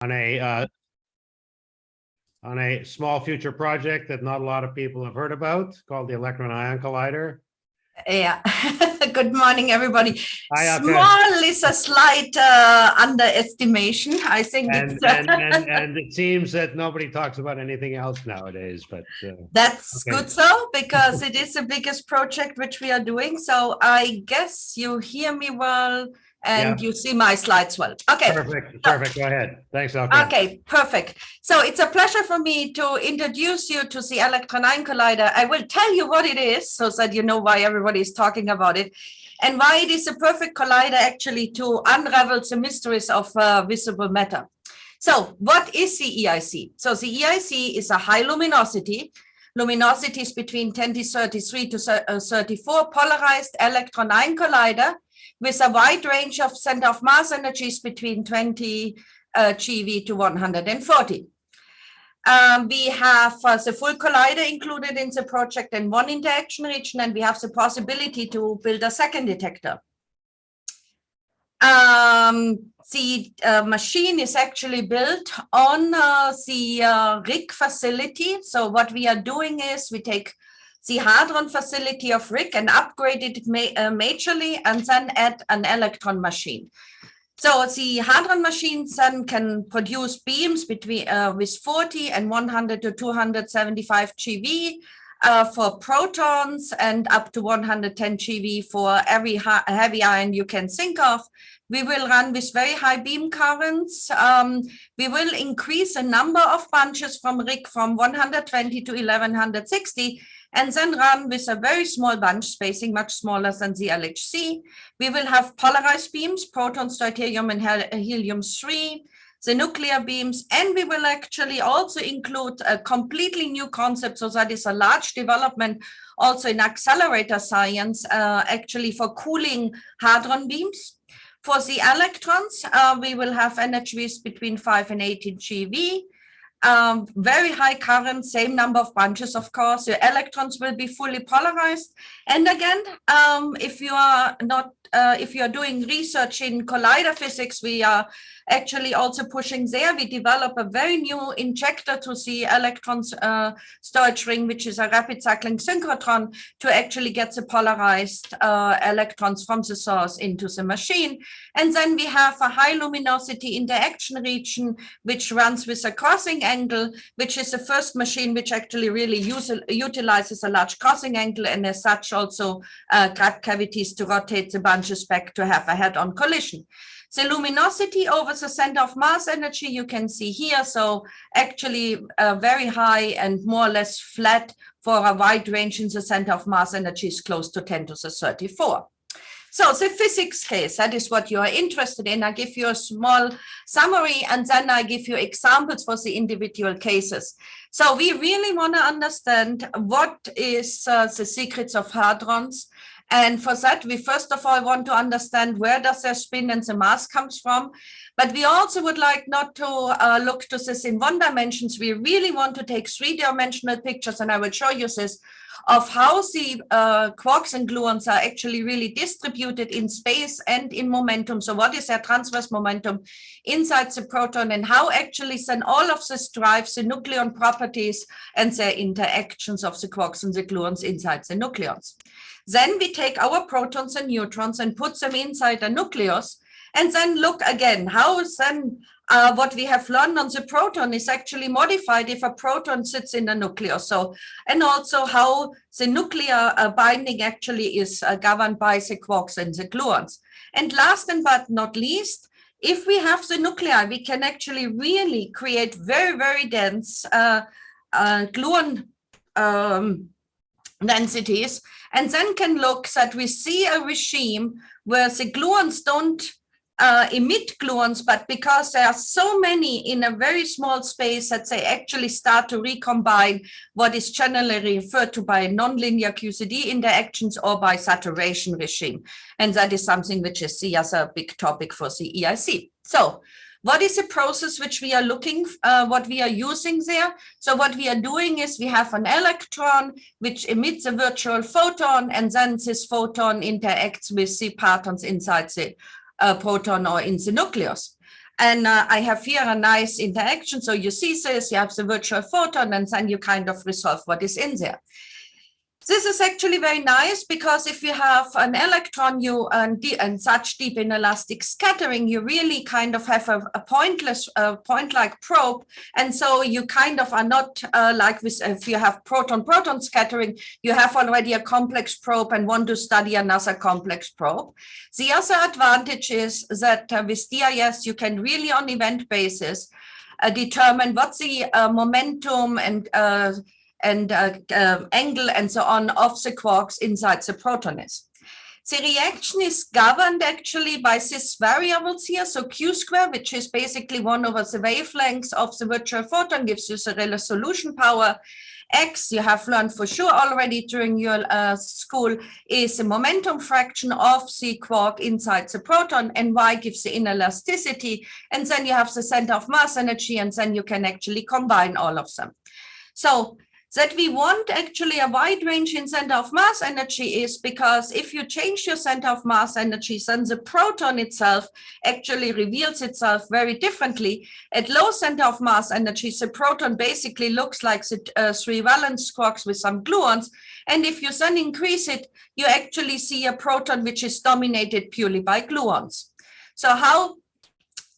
on a uh, on a small future project that not a lot of people have heard about called the Electron Ion Collider. Yeah. Good morning, everybody. Hi. Small is a slight uh, underestimation. I think And, it's, and, and, and it seems that nobody talks about anything else nowadays, but uh, that's okay. good so because it is the biggest project which we are doing. So I guess you hear me well and you see my slides well. Okay. perfect, perfect. Go ahead. Thanks, Elke. Okay, perfect. So it's a pleasure for me to introduce you to the Electron Ion Collider. I will tell you what it is so that you know why everybody is talking about it and why it is a perfect collider actually to unravel the mysteries of uh, visible matter. So what is the EIC? So the EIC is a high luminosity, luminosity is between 10 to 33 to uh, 34 polarized electron ion collider with a wide range of center of mass energies between 20 uh, GeV to 140. Um, we have uh, the full collider included in the project and one interaction region, and we have the possibility to build a second detector. Um, the uh, machine is actually built on uh, the uh, RHIC facility. So what we are doing is we take the Hadron facility of RHIC and upgrade it ma uh, majorly and then add an electron machine. So the Hadron machine then can produce beams between uh, with 40 and 100 to 275 GeV uh, for protons and up to 110 GeV for every heavy ion you can think of. We will run with very high beam currents. Um, we will increase the number of bunches from RHIC from 120 to 1160 and then run with a very small bunch spacing, much smaller than the LHC. We will have polarized beams, protons, deuterium, and helium-3, the nuclear beams, and we will actually also include a completely new concept. So that is a large development also in accelerator science, uh, actually for cooling hadron beams. For the electrons, uh, we will have energies between 5 and 18 GeV um, very high current, same number of bunches, of course, your electrons will be fully polarized. And again, um, if you are not, uh, if you are doing research in collider physics, we are actually also pushing there. We develop a very new injector to the electrons uh, storage ring, which is a rapid cycling synchrotron to actually get the polarized uh, electrons from the source into the machine. And then we have a high luminosity interaction region, which runs with a crossing angle, which is the first machine which actually really use, utilizes a large crossing angle and as such also uh, crab cavities to rotate the bunches back to have a head-on collision. The luminosity over the center of mass energy you can see here. So actually uh, very high and more or less flat for a wide range in the center of mass energy is close to 10 to the 34. So the physics case, that is what you are interested in. I give you a small summary and then I give you examples for the individual cases. So we really want to understand what is uh, the secrets of hadrons and for that, we first of all want to understand where does their spin and the mass comes from. But we also would like not to uh, look to this in one dimensions. We really want to take three-dimensional pictures, and I will show you this, of how the uh, quarks and gluons are actually really distributed in space and in momentum. So what is their transverse momentum inside the proton and how actually then all of this drives the nucleon properties and their interactions of the quarks and the gluons inside the nucleons. Then we take our protons and neutrons and put them inside a nucleus and then look again, how then uh, what we have learned on the proton is actually modified if a proton sits in the nucleus. So, and also how the nuclear uh, binding actually is uh, governed by the quarks and the gluons. And last and but not least, if we have the nuclei, we can actually really create very, very dense uh, uh, gluon um, densities and then can look that we see a regime where the gluons don't uh, emit gluons, but because there are so many in a very small space that they actually start to recombine what is generally referred to by nonlinear QCD interactions or by saturation regime. And that is something which is as a big topic for the EIC. So what is the process which we are looking, uh, what we are using there? So what we are doing is we have an electron which emits a virtual photon and then this photon interacts with the partons inside the uh, proton or in the nucleus. And uh, I have here a nice interaction. So you see this, you have the virtual photon, and then you kind of resolve what is in there. This is actually very nice because if you have an electron you and, and such deep inelastic scattering, you really kind of have a, a pointless uh, point-like probe. And so you kind of are not uh, like this, if you have proton-proton scattering, you have already a complex probe and want to study another complex probe. The other advantage is that uh, with DIS, you can really on event basis uh, determine what's the uh, momentum and uh, and uh, uh, angle and so on of the quarks inside the proton is. The reaction is governed actually by these variables here. So Q square, which is basically one over the wavelengths of the virtual photon, gives you the resolution power. X, you have learned for sure already during your uh, school, is the momentum fraction of the quark inside the proton, and Y gives the inelasticity. And then you have the center of mass energy, and then you can actually combine all of them. So that we want actually a wide range in center of mass energy is because if you change your center of mass energy, then the proton itself actually reveals itself very differently. At low center of mass energy, the proton basically looks like the uh, three valence quarks with some gluons. And if you then increase it, you actually see a proton which is dominated purely by gluons. So how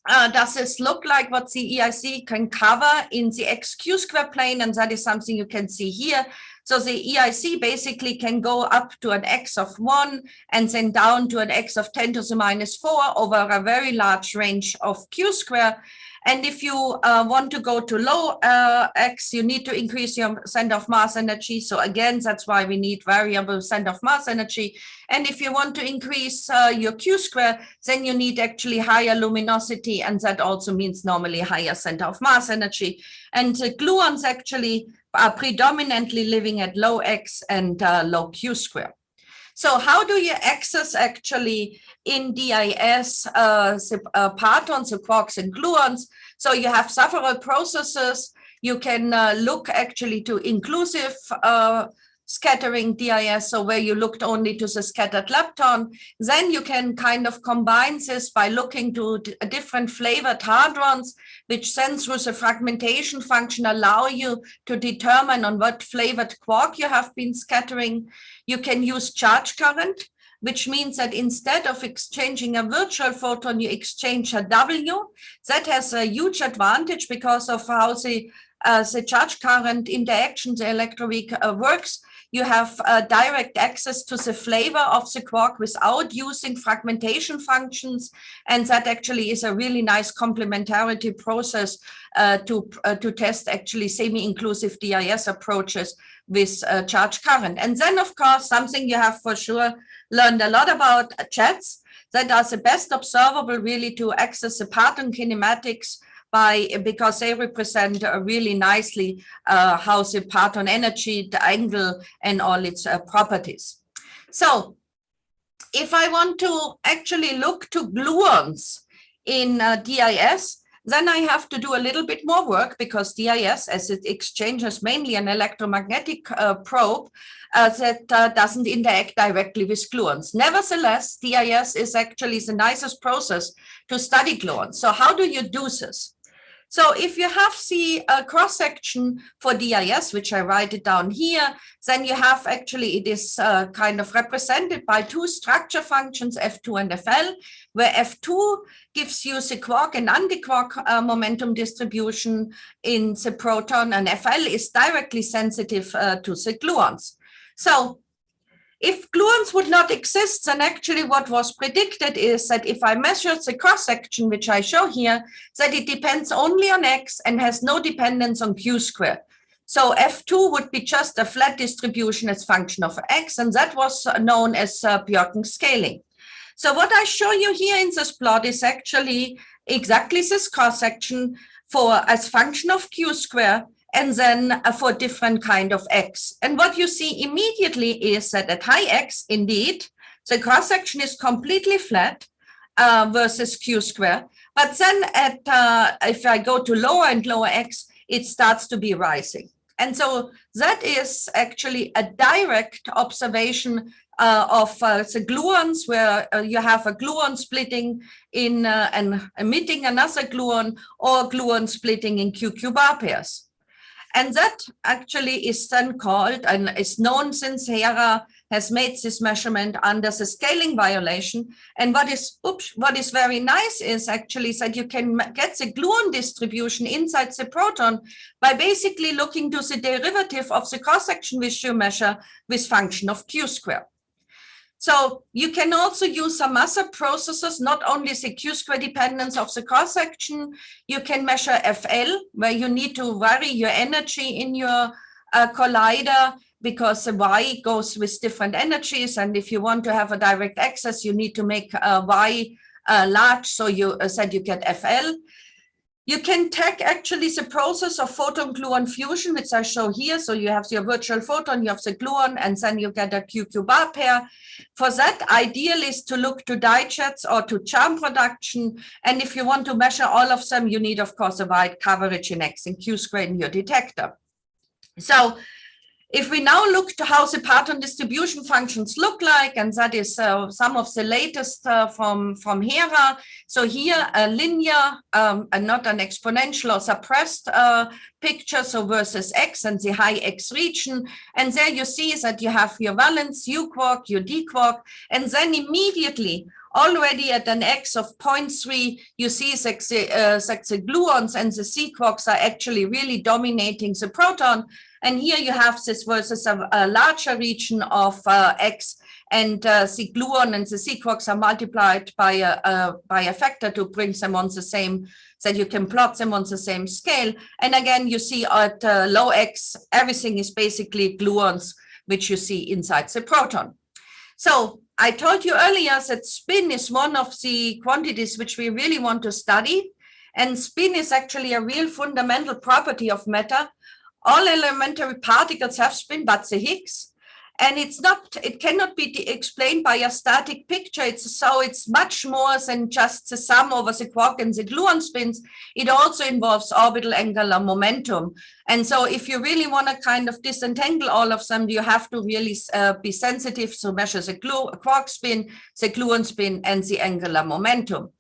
uh, does this look like what the EIC can cover in the XQ square plane? And that is something you can see here. So the EIC basically can go up to an X of one and then down to an X of 10 to the minus four over a very large range of Q square. And if you uh, want to go to low uh, x, you need to increase your center of mass energy. So again, that's why we need variable center of mass energy. And if you want to increase uh, your q square, then you need actually higher luminosity. And that also means normally higher center of mass energy. And the gluons actually are predominantly living at low x and uh, low q square. So how do you access actually in DIS uh, uh, partons, the quarks and gluons? So you have several processes. You can uh, look actually to inclusive uh, scattering DIS, so where you looked only to the scattered lepton. Then you can kind of combine this by looking to different flavored hadrons, which then through the fragmentation function allow you to determine on what flavored quark you have been scattering. You can use charge current, which means that instead of exchanging a virtual photon, you exchange a W. That has a huge advantage because of how the, uh, the charge current interaction, the electroweak uh, works. You have uh, direct access to the flavor of the quark without using fragmentation functions. And that actually is a really nice complementarity process uh, to, uh, to test actually semi-inclusive DIS approaches with uh, charge current. And then, of course, something you have for sure learned a lot about jets that are the best observable really to access the parton kinematics by because they represent really nicely uh, how the parton energy, the angle, and all its uh, properties. So if I want to actually look to gluons in uh, DIS, then I have to do a little bit more work because DIS, as it exchanges mainly an electromagnetic uh, probe uh, that uh, doesn't interact directly with gluons. Nevertheless, DIS is actually the nicest process to study gluons. So how do you do this? So if you have the cross section for DIS, which I write it down here, then you have actually, it is uh, kind of represented by two structure functions, F2 and FL, where F2 gives you the quark and anti-quark uh, momentum distribution in the proton, and FL is directly sensitive uh, to the gluons. So if gluons would not exist, then actually what was predicted is that if I measure the cross-section, which I show here, that it depends only on x and has no dependence on q squared. So F2 would be just a flat distribution as function of x, and that was known as uh, Bjorken scaling. So what I show you here in this plot is actually exactly this cross-section for as function of q square and then uh, for different kind of x. And what you see immediately is that at high x, indeed, the cross section is completely flat uh, versus q square. But then at uh, if I go to lower and lower x, it starts to be rising. And so that is actually a direct observation uh, of uh, the gluons where uh, you have a gluon splitting in uh, and emitting another gluon or gluon splitting in QQ bar pairs. And that actually is then called and is known since Hera has made this measurement under the scaling violation. And what is oops, what is very nice is actually that you can get the gluon distribution inside the proton by basically looking to the derivative of the cross-section which you measure with function of q square. So you can also use some other processes, not only the q square dependence of the cross section, you can measure FL, where you need to vary your energy in your uh, collider because the Y goes with different energies. And if you want to have a direct access, you need to make Y uh, large, so you uh, said you get FL. You can take actually the process of photon gluon fusion, which I show here. So you have your virtual photon, you have the gluon, and then you get a QQ bar pair. For that, ideal is to look to dijets or to charm production. And if you want to measure all of them, you need, of course, a wide coverage in X and Q square in your detector. So if we now look to how the parton distribution functions look like, and that is uh, some of the latest uh, from, from Hera. So here a linear um, and not an exponential or suppressed uh, picture, so versus X and the high X region. And there you see that you have your valence, U quark, your D quark, and then immediately already at an X of 0.3, you see that the, uh, that the gluons and the sea quarks are actually really dominating the proton. And here you have this versus a, a larger region of uh, X and uh, the gluon and the quarks are multiplied by a, a, by a factor to bring them on the same, that you can plot them on the same scale. And again, you see at uh, low X, everything is basically gluons, which you see inside the proton. So I told you earlier that spin is one of the quantities which we really want to study. And spin is actually a real fundamental property of matter all elementary particles have spin but the Higgs and it's not it cannot be explained by a static picture. It's so it's much more than just the sum over the quark and the gluon spins. It also involves orbital angular momentum. And so if you really want to kind of disentangle all of them you have to really uh, be sensitive to measure the glue quark spin the gluon spin and the angular momentum.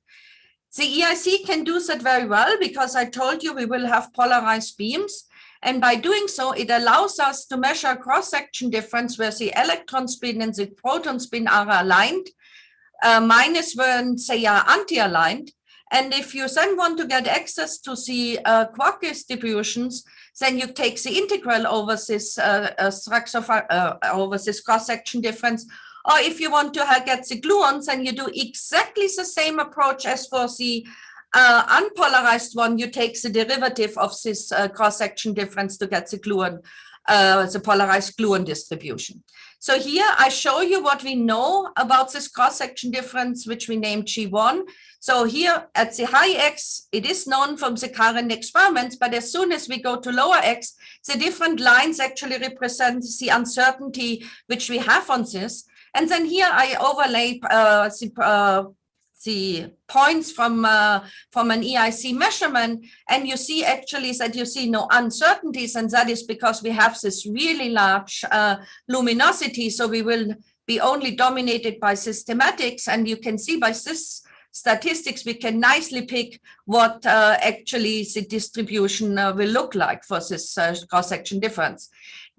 The EIC can do that very well because I told you we will have polarized beams and by doing so, it allows us to measure cross-section difference where the electron spin and the proton spin are aligned, uh, minus when they are anti-aligned. And if you then want to get access to the uh, quark distributions, then you take the integral over this uh, uh structure uh, over this cross-section difference. Or if you want to get the gluons, then you do exactly the same approach as for the uh, unpolarized one, you take the derivative of this uh, cross-section difference to get the gluon, uh, the polarized gluon distribution. So here I show you what we know about this cross-section difference, which we named G1. So here at the high X, it is known from the current experiments, but as soon as we go to lower X, the different lines actually represent the uncertainty which we have on this. And then here I overlay uh, the uh, the points from uh, from an EIC measurement and you see actually that you see no uncertainties and that is because we have this really large uh, luminosity so we will be only dominated by systematics and you can see by this statistics we can nicely pick what uh, actually the distribution uh, will look like for this uh, cross-section difference.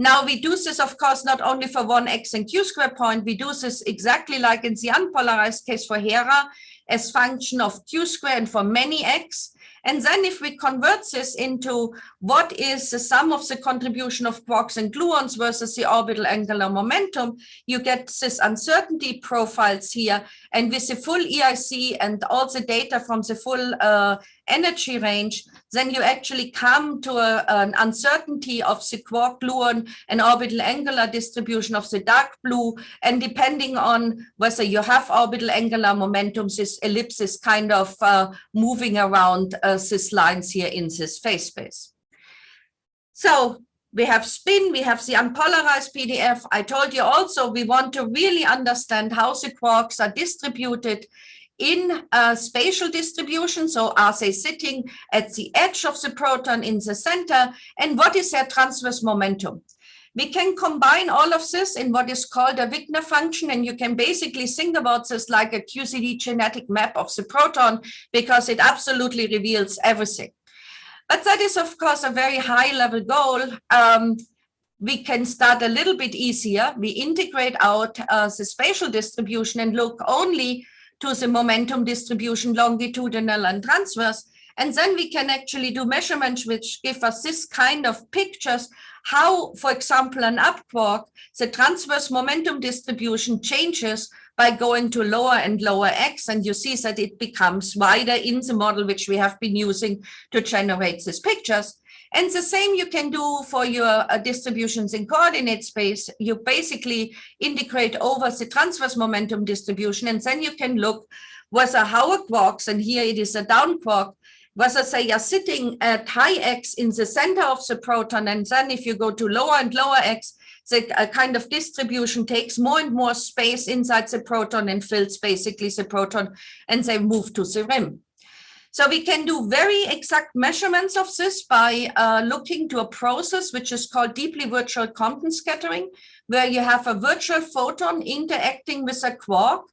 Now we do this, of course, not only for one X and Q square point, we do this exactly like in the unpolarized case for Hera as function of Q square and for many X. And then if we convert this into what is the sum of the contribution of quarks and gluons versus the orbital angular momentum, you get this uncertainty profiles here. And with the full EIC and all the data from the full uh, energy range, then you actually come to a, an uncertainty of the quark gluon and orbital angular distribution of the dark blue. And depending on whether you have orbital angular momentum, this ellipse is kind of uh, moving around uh, these lines here in this phase space. So we have spin, we have the unpolarized PDF. I told you also we want to really understand how the quarks are distributed in a spatial distribution. So are they sitting at the edge of the proton in the center? And what is their transverse momentum? We can combine all of this in what is called a Wigner function. And you can basically think about this like a QCD genetic map of the proton because it absolutely reveals everything. But that is, of course, a very high level goal. Um, we can start a little bit easier. We integrate out uh, the spatial distribution and look only to the momentum distribution, longitudinal and transverse. And then we can actually do measurements which give us this kind of pictures, how, for example, an up quark, the transverse momentum distribution changes by going to lower and lower x, and you see that it becomes wider in the model which we have been using to generate these pictures. And the same you can do for your uh, distributions in coordinate space. You basically integrate over the transverse momentum distribution, and then you can look whether how a quarks, and here it is a down quark, whether they are sitting at high x in the center of the proton, and then if you go to lower and lower x, the uh, kind of distribution takes more and more space inside the proton and fills basically the proton, and they move to the rim. So we can do very exact measurements of this by uh, looking to a process which is called deeply virtual Compton scattering, where you have a virtual photon interacting with a quark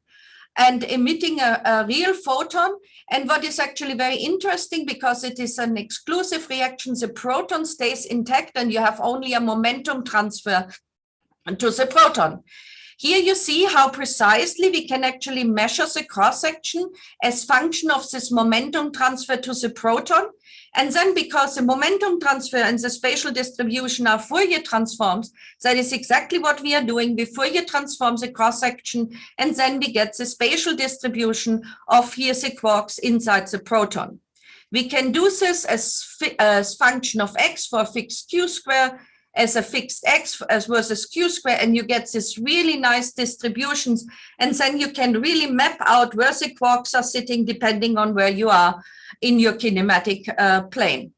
and emitting a, a, real photon. And what is actually very interesting because it is an exclusive reaction, the proton stays intact and you have only a momentum transfer to the proton. Here you see how precisely we can actually measure the cross section as function of this momentum transfer to the proton. And then because the momentum transfer and the spatial distribution are Fourier transforms, that is exactly what we are doing. We Fourier transform the cross section and then we get the spatial distribution of here the quarks inside the proton. We can do this as, as function of x for fixed q square as a fixed x as versus q square, and you get this really nice distributions. And then you can really map out where the quarks are sitting depending on where you are in your kinematic uh, plane.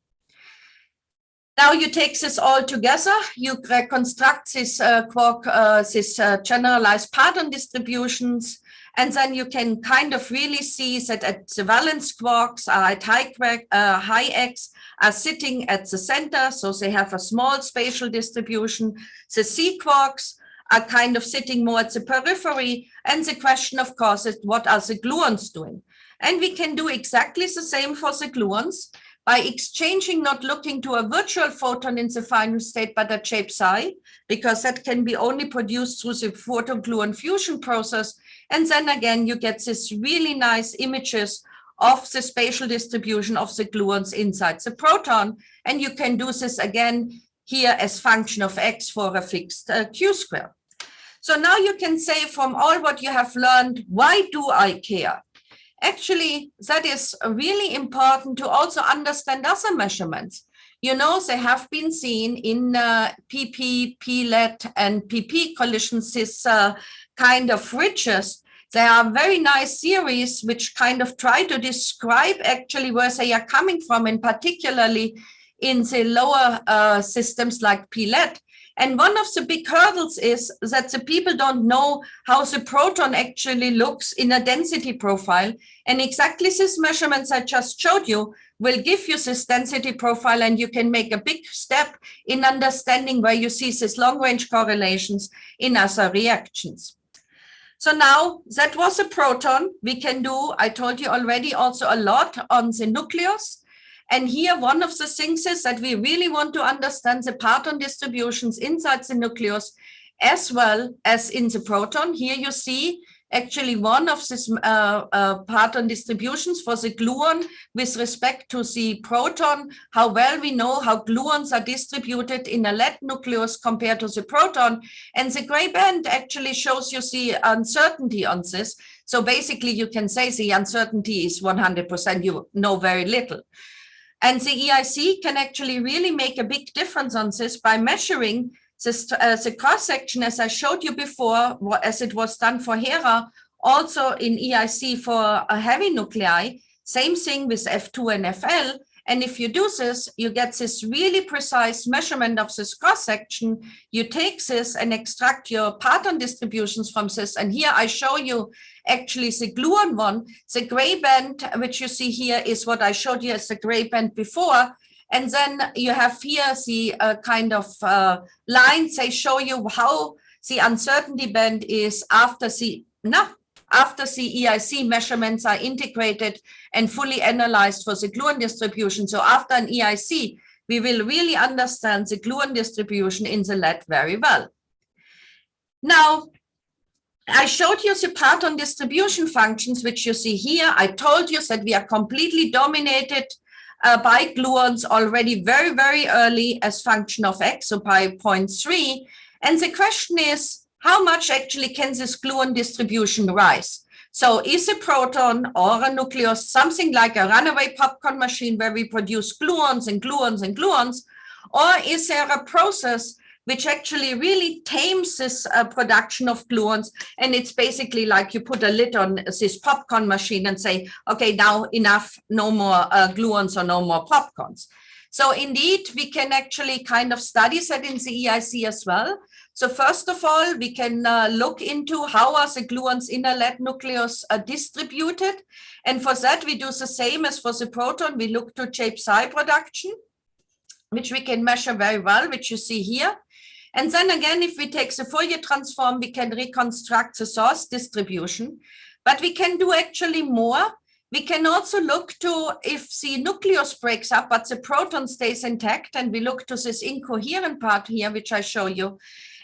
Now you take this all together, you reconstruct this uh, quark, uh, this uh, generalized parton distributions, and then you can kind of really see that at the valence quarks are at high, uh, high x, are sitting at the center, so they have a small spatial distribution. The sea quarks are kind of sitting more at the periphery. And the question, of course, is what are the gluons doing? And we can do exactly the same for the gluons by exchanging, not looking to a virtual photon in the final state, but a J/psi, because that can be only produced through the photogluon fusion process. And then again, you get this really nice images of the spatial distribution of the gluons inside the proton. And you can do this again here as function of x for a fixed uh, q square. So now you can say from all what you have learned, why do I care? Actually, that is really important to also understand other measurements. You know, they have been seen in uh, PP, PLET, and PP collisions, this uh, kind of ridges there are very nice theories which kind of try to describe actually where they are coming from, and particularly in the lower uh, systems like PLET. And one of the big hurdles is that the people don't know how the proton actually looks in a density profile. And exactly these measurements I just showed you will give you this density profile and you can make a big step in understanding where you see these long range correlations in other reactions. So now that was a proton. We can do, I told you already, also a lot on the nucleus. And here, one of the things is that we really want to understand the parton distributions inside the nucleus as well as in the proton. Here you see actually one of these uh, uh, parton distributions for the gluon with respect to the proton, how well we know how gluons are distributed in a lead nucleus compared to the proton. And the gray band actually shows you the uncertainty on this. So basically you can say the uncertainty is 100%, you know very little. And the EIC can actually really make a big difference on this by measuring the, uh, the cross section, as I showed you before, as it was done for HERA, also in EIC for a heavy nuclei, same thing with F2 and FL. And if you do this, you get this really precise measurement of this cross section. You take this and extract your parton distributions from this. And here I show you actually the gluon one. The gray band, which you see here, is what I showed you as the gray band before. And then you have here the uh, kind of uh, lines, they show you how the uncertainty band is after the, no, after the EIC measurements are integrated and fully analyzed for the gluon distribution. So after an EIC, we will really understand the gluon distribution in the lead very well. Now, I showed you the parton distribution functions, which you see here. I told you that we are completely dominated uh, by gluons already very, very early as function of x, so by 0.3. And the question is, how much actually can this gluon distribution rise? So is a proton or a nucleus something like a runaway popcorn machine where we produce gluons and gluons and gluons? Or is there a process which actually really tames this uh, production of gluons. And it's basically like you put a lid on this popcorn machine and say, okay, now enough, no more uh, gluons or no more popcorns. So indeed, we can actually kind of study that in the EIC as well. So first of all, we can uh, look into how are the gluons in a lead nucleus uh, distributed. And for that, we do the same as for the proton. We look to J/psi production, which we can measure very well, which you see here. And then again, if we take the Fourier transform, we can reconstruct the source distribution, but we can do actually more. We can also look to if the nucleus breaks up, but the proton stays intact, and we look to this incoherent part here, which I show you.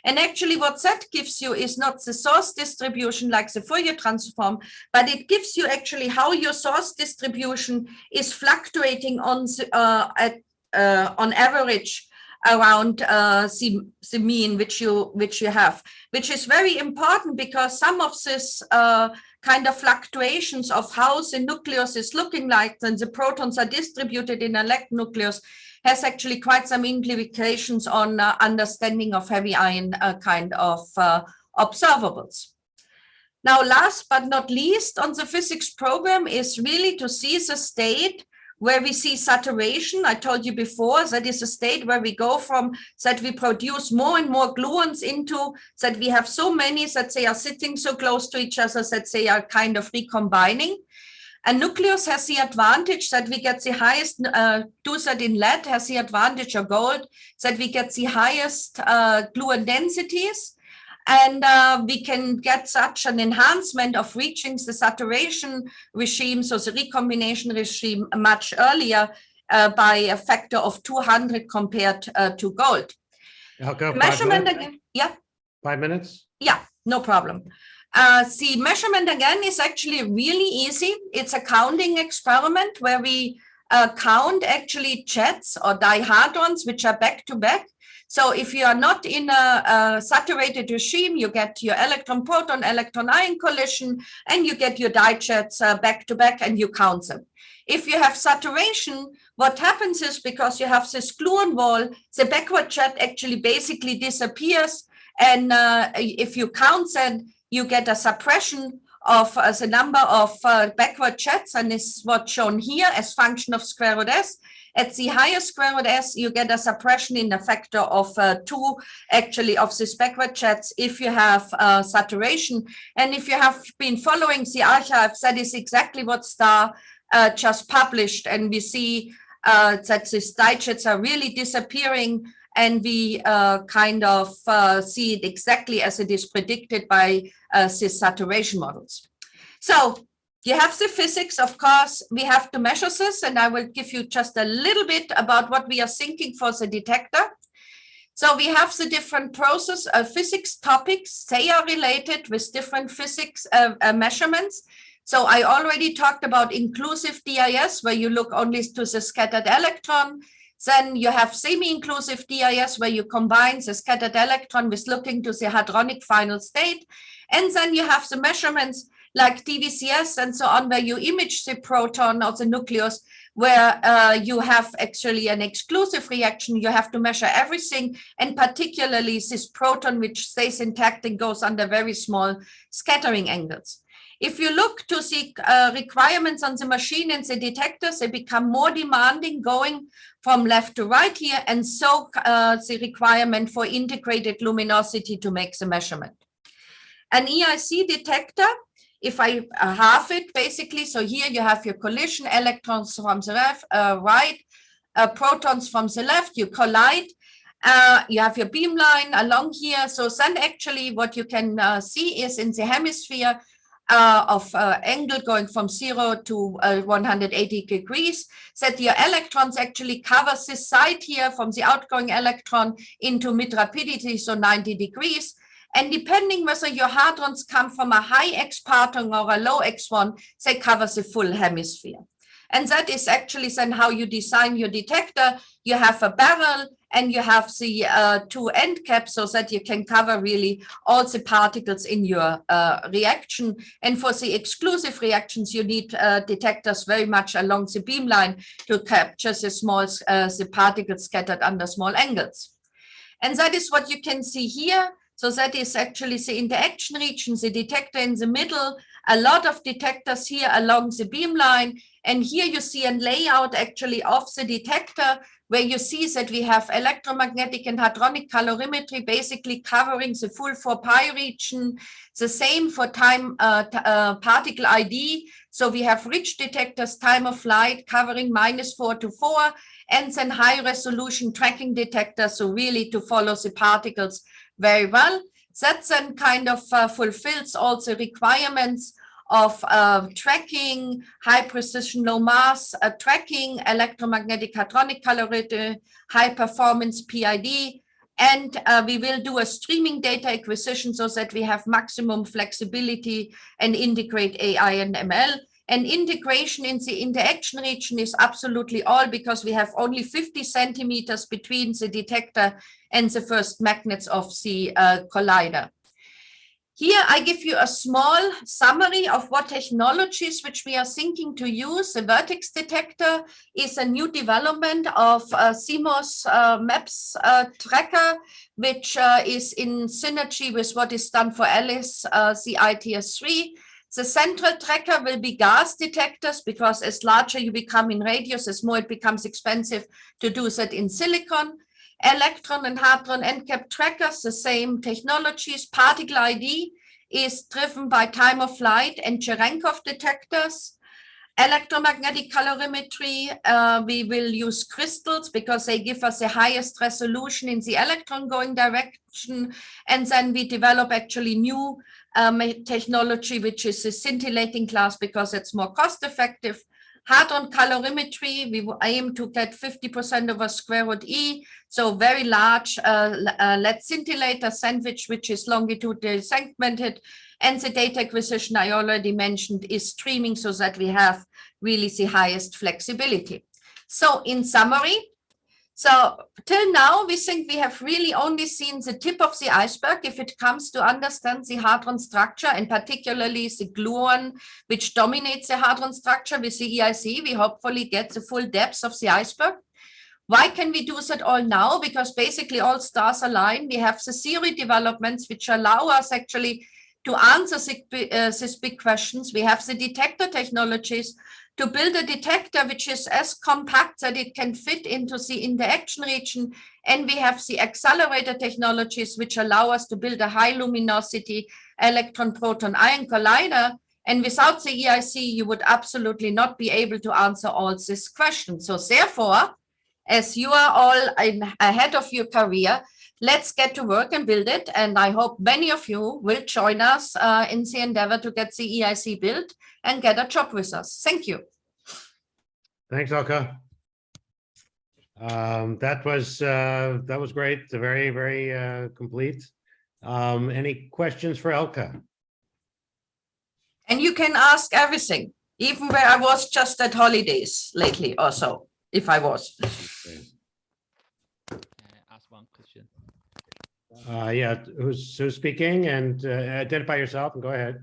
And actually what that gives you is not the source distribution like the Fourier transform, but it gives you actually how your source distribution is fluctuating on, uh, at, uh, on average around uh, the, mean which you which you have, which is very important because some of this uh, kind of fluctuations of how the nucleus is looking like and the protons are distributed in a lead nucleus has actually quite some implications on uh, understanding of heavy ion uh, kind of uh, observables. Now, last but not least on the physics program is really to see the state where we see saturation. I told you before that is a state where we go from that we produce more and more gluons into that we have so many that they are sitting so close to each other that they are kind of recombining. A nucleus has the advantage that we get the highest, uh, that in lead has the advantage of gold, that we get the highest uh, gluon densities and uh, we can get such an enhancement of reaching the saturation regime, so the recombination regime much earlier uh, by a factor of 200 compared uh, to gold. measurement again, yeah. Five minutes? Yeah, no problem. Uh, the measurement again is actually really easy. It's a counting experiment where we uh, count actually jets or dihadrons, which are back to back. So if you are not in a, a, saturated regime, you get your electron proton electron ion collision and you get your dijets uh, back to back and you count them. If you have saturation, what happens is because you have this gluon wall, the backward jet actually basically disappears. And uh, if you count them, you get a suppression of uh, the number of uh, backward jets and this is what's shown here as function of square root s. At the higher square root s, you get a suppression in a factor of uh, two, actually, of these backward jets if you have uh, saturation. And if you have been following the archives, that is exactly what STAR uh, just published. And we see uh, that these dijets are really disappearing and we uh, kind of uh, see it exactly as it is predicted by uh, these saturation models. So you have the physics, of course, we have to measure this, and I will give you just a little bit about what we are thinking for the detector. So we have the different process uh, physics topics. They are related with different physics uh, uh, measurements. So I already talked about inclusive DIS, where you look only to the scattered electron. Then you have semi-inclusive DIS, where you combine the scattered electron with looking to the hadronic final state. And then you have the measurements like DVCS and so on, where you image the proton or the nucleus, where uh, you have actually an exclusive reaction. You have to measure everything, and particularly this proton, which stays intact and goes under very small scattering angles. If you look to the uh, requirements on the machine and the detectors, they become more demanding going from left to right here, and so uh, the requirement for integrated luminosity to make the measurement. An EIC detector if I half it basically, so here you have your collision electrons from the uh, right, uh, protons from the left, you collide, uh, you have your beamline along here. So then actually what you can uh, see is in the hemisphere uh, of uh, angle going from zero to uh, 180 degrees, that your electrons actually covers this side here from the outgoing electron into mid rapidity, so 90 degrees. And depending whether your hadrons come from a high X parton or a low X one, they cover the full hemisphere. And that is actually then how you design your detector. You have a barrel and you have the uh, two end caps so that you can cover really all the particles in your uh, reaction. And for the exclusive reactions, you need uh, detectors very much along the beamline to capture the small uh, the particles scattered under small angles. And that is what you can see here. So that is actually the interaction region, the detector in the middle, a lot of detectors here along the beamline. And here you see a layout actually of the detector where you see that we have electromagnetic and hadronic calorimetry basically covering the full 4 pi region, the same for time uh, uh, particle ID. So we have rich detectors, time of flight covering minus 4 to 4, and then high resolution tracking detectors, so really to follow the particles very well. That then kind of uh, fulfills all the requirements of uh, tracking, high precision, low mass uh, tracking, electromagnetic hadronic calorimetry, high performance PID, and uh, we will do a streaming data acquisition so that we have maximum flexibility and integrate AI and ML. And integration in the interaction region is absolutely all because we have only 50 centimeters between the detector and the first magnets of the uh, collider. Here I give you a small summary of what technologies which we are thinking to use. The vertex detector is a new development of uh, CMOS uh, MAPS uh, tracker, which uh, is in synergy with what is done for ALICE, uh, the ITS3. The central tracker will be gas detectors because as larger you become in radius, as more it becomes expensive to do that in silicon. Electron and hadron end cap trackers, the same technologies. Particle ID is driven by time of flight and Cherenkov detectors. Electromagnetic calorimetry, uh, we will use crystals because they give us the highest resolution in the electron going direction. And then we develop actually new um, technology, which is a scintillating glass because it's more cost effective. Hadron calorimetry, we aim to get 50% over square root E. So very large uh, uh, lead scintillator sandwich, which is longitudinally segmented and the data acquisition I already mentioned is streaming so that we have really the highest flexibility. So in summary, so till now, we think we have really only seen the tip of the iceberg if it comes to understand the hadron structure and particularly the gluon, which dominates the hadron structure with the EIC. We hopefully get the full depth of the iceberg. Why can we do that all now? Because basically all stars align. We have the theory developments which allow us actually to answer uh, these big questions. We have the detector technologies to build a detector which is as compact that it can fit into the interaction region. And we have the accelerator technologies which allow us to build a high luminosity electron proton ion collider. And without the EIC, you would absolutely not be able to answer all these questions. So therefore, as you are all in, ahead of your career, let's get to work and build it. And I hope many of you will join us uh, in the endeavor to get the EIC built and get a job with us. Thank you. Thanks, Elke. Um, that was uh, that was great. Very, very uh, complete. Um, any questions for Elke? And you can ask everything, even where I was just at holidays lately or so, if I was. ask one question? Uh, yeah, who's who's speaking and uh, identify yourself and go ahead.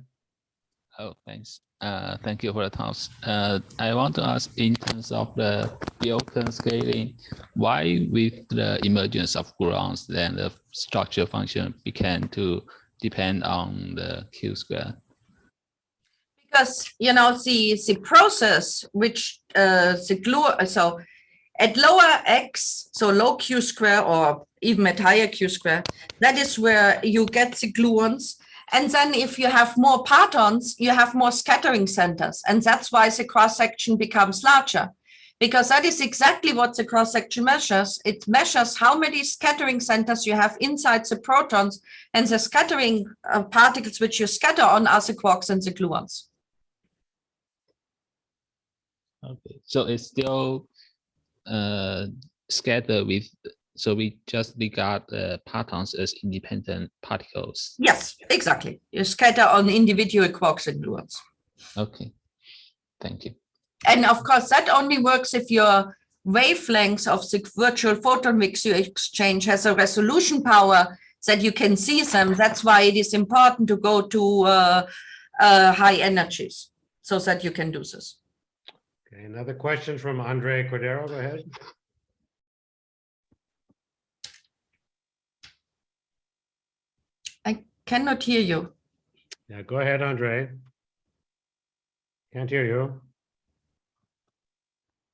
Oh, thanks. Uh, thank you for the talks. Uh, I want to ask in terms of the Bjorken scaling, why with the emergence of grounds, then the structure function began to depend on the Q square? Because, you know, the, the process which uh, the glue, so at lower x, so low q square or even at higher q square, that is where you get the gluons and then if you have more partons, you have more scattering centers. And that's why the cross section becomes larger. because that is exactly what the cross-section measures. It measures how many scattering centers you have inside the protons and the scattering uh, particles which you scatter on are the quarks and the gluons. Okay, so it's still uh scattered with, so we just regard the partons as independent particles. Yes, exactly. You scatter on individual quarks and gluons. Okay, thank you. And of course, that only works if your wavelengths of the virtual photon mix you exchange has a resolution power that you can see them. That's why it is important to go to uh, uh, high energies so that you can do this. Okay, another question from Andre Cordero, go ahead. I cannot hear you. Yeah, go ahead, Andre. Can't hear you.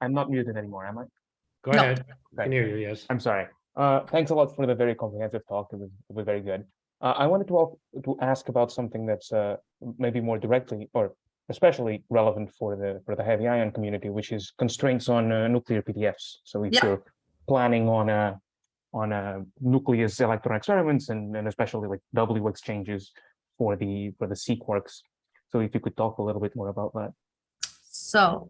I'm not muted anymore, am I? Go No. ahead. I Can hear you, yes. I'm sorry. Uh, thanks a lot for the very comprehensive talk. It was, it was very good. Uh, I wanted to, al- to ask about something that's, uh, maybe more directly or especially relevant for the, for the heavy ion community, which is constraints on, uh, nuclear PDFs. So if Yeah. you're planning on a, on a nucleus electron experiments and, and especially like W exchanges for the, for the sea quarks. So if you could talk a little bit more about that. So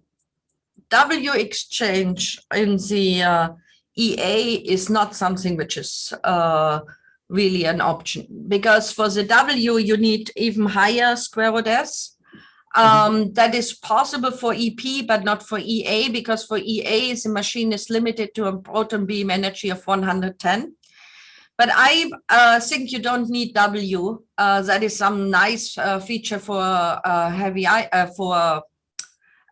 W exchange in the uh, EA is not something which is uh, really an option because for the W you need even higher square root S. Um, that is possible for EP, but not for EA because for EA the machine is limited to a proton beam energy of 110. But I uh, think you don't need W. Uh, that is some nice uh, feature for uh, heavy uh, for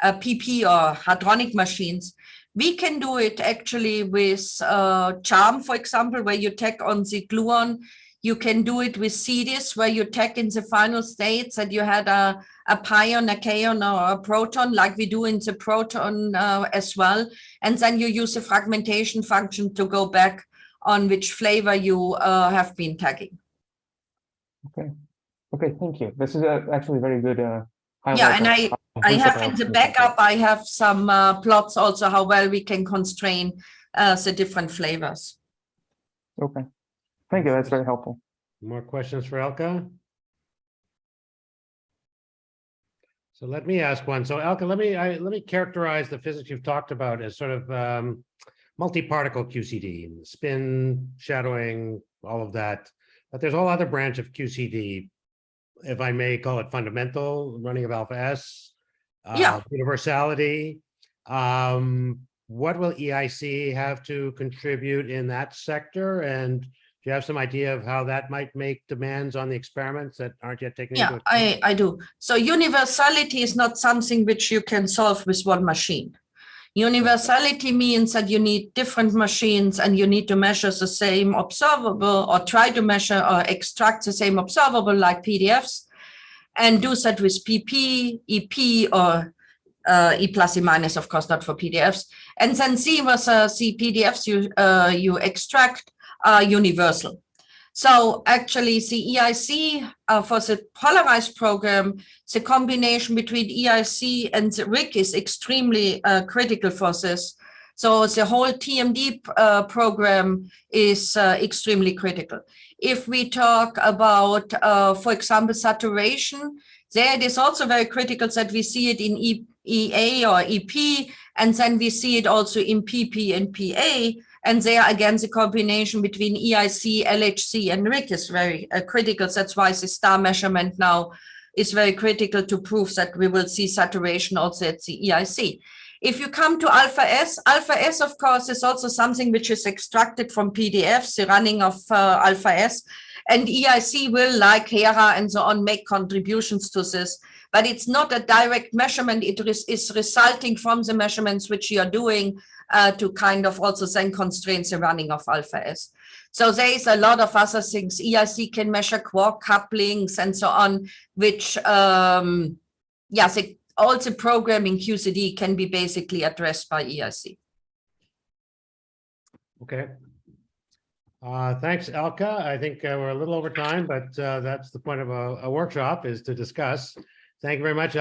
uh, PP or hadronic machines. We can do it actually with uh, charm, for example, where you tack on the gluon. You can do it with SIDIS, where you tack in the final states that you had a, a pion, a kaon, or a proton, like we do in the proton uh, as well. And then you use the fragmentation function to go back on which flavor you uh, have been tagging. Okay, Okay, thank you. This is uh, actually very good. uh, Yeah, and I, I have in the backup, I have some uh, plots also how well we can constrain uh, the different flavors. Okay, thank you. That's very helpful. More questions for Elke? So let me ask one. So Elke, let me, I, let me characterize the physics you've talked about as sort of um, multi-particle QCD, spin, shadowing, all of that. But there's a whole other branch of QCD, if I may call it fundamental, running of alpha S. Yeah. uh, Universality. Um, what will EIC have to contribute in that sector? And do you have some idea of how that might make demands on the experiments that aren't yet taken? Yeah, into account? I, I do. So universality is not something which you can solve with one machine. Universality means that you need different machines and you need to measure the same observable or try to measure or extract the same observable like PDFs and do that with PP, EP, or uh, E plus, E minus, of course, not for PDFs. And then see whether the PDFs you, uh, you extract are universal. So actually the EIC uh, for the polarized program, the combination between EIC and the RHIC is extremely uh, critical for this. So the whole TMD uh, program is uh, extremely critical. If we talk about, uh, for example, saturation, there it is also very critical that we see it in EA or EP, and then we see it also in PP and PA. And there again, the combination between EIC, LHC, and RHIC is very uh, critical. That's why the star measurement now is very critical to prove that we will see saturation also at the EIC. If you come to alpha S, alpha S, of course, is also something which is extracted from PDFs, the running of uh, alpha S. And EIC will, like HERA and so on, make contributions to this. But it's not a direct measurement. It is, resulting from the measurements which you are doing uh, to kind of also then constrain the running of alpha S. So there is a lot of other things. EIC can measure quark couplings and so on, which, um, yeah, the, all the programming QCD can be basically addressed by EIC. Okay. Uh, thanks, Elke. I think uh, we're a little over time, but uh, that's the point of a, a workshop is to discuss. Thank you very much,